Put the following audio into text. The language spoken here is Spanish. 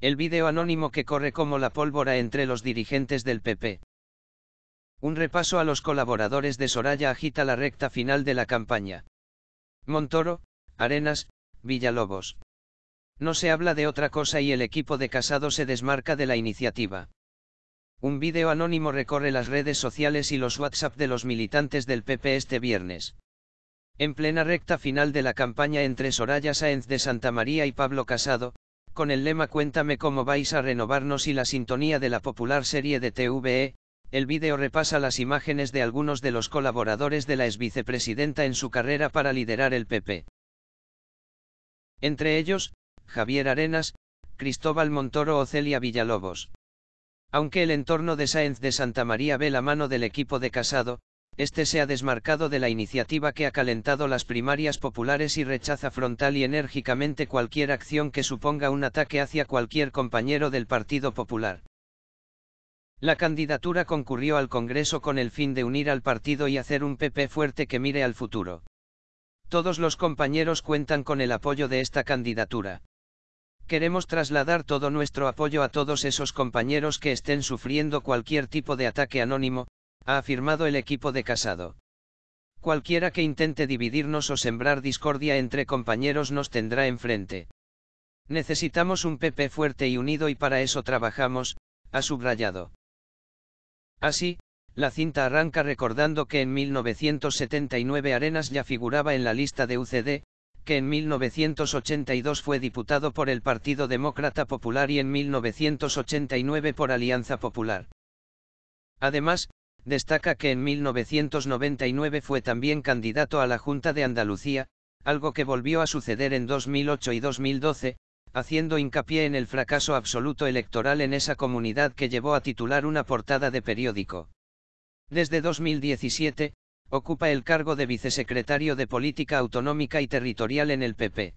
El vídeo anónimo que corre como la pólvora entre los dirigentes del PP. Un repaso a los colaboradores de Soraya agita la recta final de la campaña. Montoro, Arenas, Villalobos. No se habla de otra cosa y el equipo de Casado se desmarca de la iniciativa. Un vídeo anónimo recorre las redes sociales y los WhatsApp de los militantes del PP este viernes. En plena recta final de la campaña entre Soraya Sáenz de Santa María y Pablo Casado, con el lema Cuéntame cómo vais a renovarnos y la sintonía de la popular serie de TVE, el vídeo repasa las imágenes de algunos de los colaboradores de la exvicepresidenta en su carrera para liderar el PP. Entre ellos, Javier Arenas, Cristóbal Montoro o Celia Villalobos. Aunque el entorno de Sáenz de Santa María ve la mano del equipo de Casado, este se ha desmarcado de la iniciativa que ha calentado las primarias populares y rechaza frontal y enérgicamente cualquier acción que suponga un ataque hacia cualquier compañero del Partido Popular. La candidatura concurrió al Congreso con el fin de unir al partido y hacer un PP fuerte que mire al futuro. Todos los compañeros cuentan con el apoyo de esta candidatura. Queremos trasladar todo nuestro apoyo a todos esos compañeros que estén sufriendo cualquier tipo de ataque anónimo, ha afirmado el equipo de Casado. Cualquiera que intente dividirnos o sembrar discordia entre compañeros nos tendrá enfrente. Necesitamos un PP fuerte y unido y para eso trabajamos, ha subrayado. Así, la cinta arranca recordando que en 1979 Arenas ya figuraba en la lista de UCD, que en 1982 fue diputado por el Partido Demócrata Popular y en 1989 por Alianza Popular. Además, destaca que en 1999 fue también candidato a la Junta de Andalucía, algo que volvió a suceder en 2008 y 2012, haciendo hincapié en el fracaso absoluto electoral en esa comunidad que llevó a titular una portada de periódico. Desde 2017, ocupa el cargo de vicesecretario de Política Autonómica y Territorial en el PP.